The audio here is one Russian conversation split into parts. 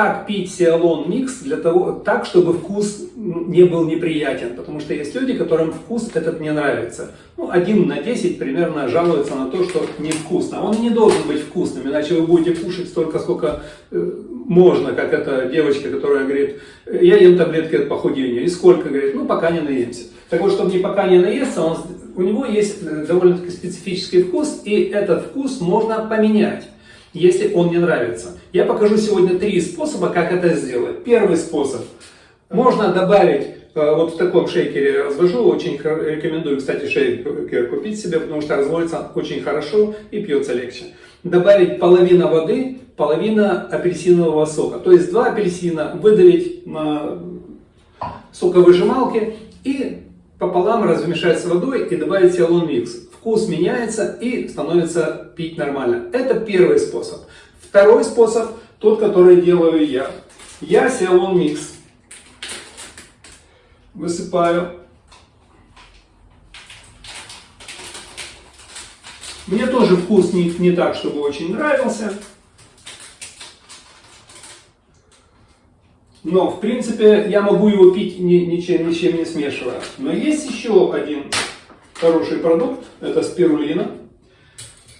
как пить сиалон микс для того, так, чтобы вкус не был неприятен. Потому что есть люди, которым вкус этот не нравится. Ну, один на 10 примерно жалуется на то, что невкусно. Он не должен быть вкусным, иначе вы будете кушать столько, сколько э, можно, как эта девочка, которая говорит, я ем таблетки от похудения. И сколько? Говорит, ну, пока не наемся. Так вот, чтобы не пока не наесться, он, у него есть довольно-таки специфический вкус, и этот вкус можно поменять если он не нравится. Я покажу сегодня три способа, как это сделать. Первый способ. Можно добавить, э, вот в таком шейкере развожу, очень рекомендую, кстати, шейкер купить себе, потому что разводится очень хорошо и пьется легче. Добавить половина воды, половина апельсинового сока. То есть два апельсина выдавить на соковыжималке и пополам размешать с водой и добавить сиалон микс. Вкус меняется и становится пить нормально. Это первый способ. Второй способ, тот, который делаю я. Я сиалон микс высыпаю. Мне тоже вкус не, не так, чтобы очень нравился. Но, в принципе, я могу его пить ни, ничем, ничем не смешивая. Но есть еще один хороший продукт, это спирулина.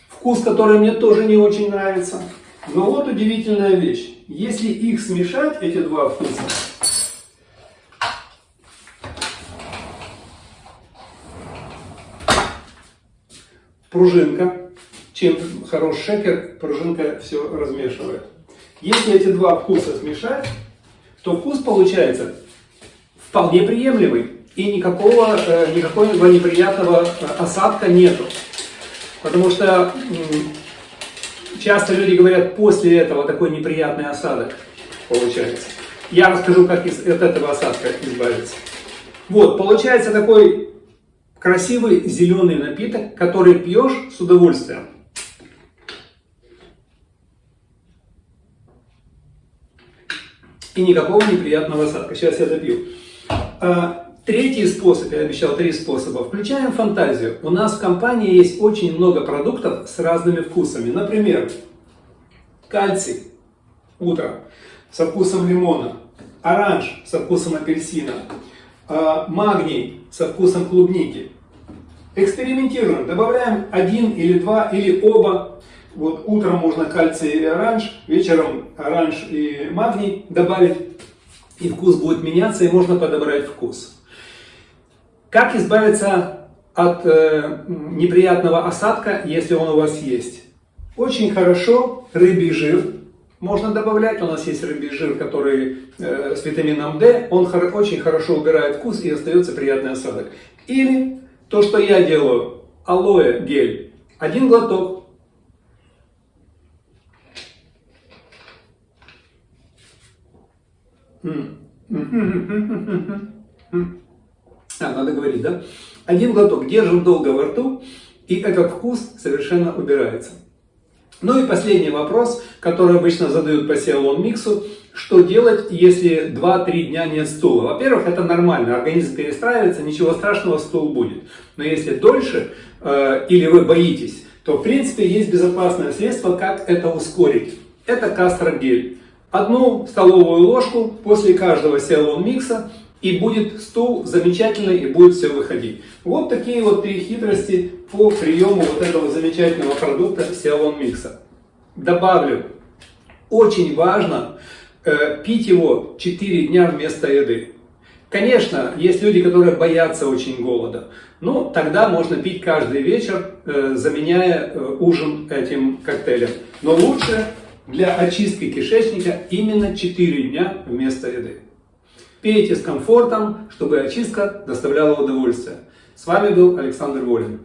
Вкус, который мне тоже не очень нравится. Но вот удивительная вещь. Если их смешать, эти два вкуса, пружинка, чем хороший шекер, пружинка все размешивает. Если эти два вкуса смешать, то вкус получается вполне приемлемый. И никакого, э, никакого неприятного э, осадка нету. Потому что часто люди говорят, после этого такой неприятный осадок получается. Я расскажу, как из, от этого осадка избавиться. Вот, получается такой красивый зеленый напиток, который пьешь с удовольствием. и никакого неприятного осадка. Сейчас я допью. Третий способ, я обещал три способа. Включаем фантазию. У нас в компании есть очень много продуктов с разными вкусами. Например, кальций утром со вкусом лимона, оранж со вкусом апельсина, а, магний со вкусом клубники. Экспериментируем, добавляем один или два или оба вот утром можно кальций и оранж, вечером оранж и магний добавить, и вкус будет меняться, и можно подобрать вкус. Как избавиться от э, неприятного осадка, если он у вас есть? Очень хорошо рыбий жир можно добавлять. У нас есть рыбий жир, который э, с витамином D. Он хор очень хорошо убирает вкус и остается приятный осадок. Или то, что я делаю, алоэ гель. Один глоток А, надо говорить, да? Один глоток держим долго во рту, и этот вкус совершенно убирается. Ну и последний вопрос, который обычно задают по сиалон миксу. Что делать, если 2-3 дня нет стула? Во-первых, это нормально, организм перестраивается, ничего страшного, стул будет. Но если дольше, э, или вы боитесь, то в принципе есть безопасное средство, как это ускорить. Это кастрогель одну столовую ложку после каждого сиалон микса, и будет стул замечательный, и будет все выходить. Вот такие вот три хитрости по приему вот этого замечательного продукта сиалон микса. Добавлю, очень важно э, пить его 4 дня вместо еды. Конечно, есть люди, которые боятся очень голода. Ну, тогда можно пить каждый вечер, э, заменяя э, ужин этим коктейлем. Но лучше для очистки кишечника именно 4 дня вместо еды. Пейте с комфортом, чтобы очистка доставляла удовольствие. С вами был Александр Волин.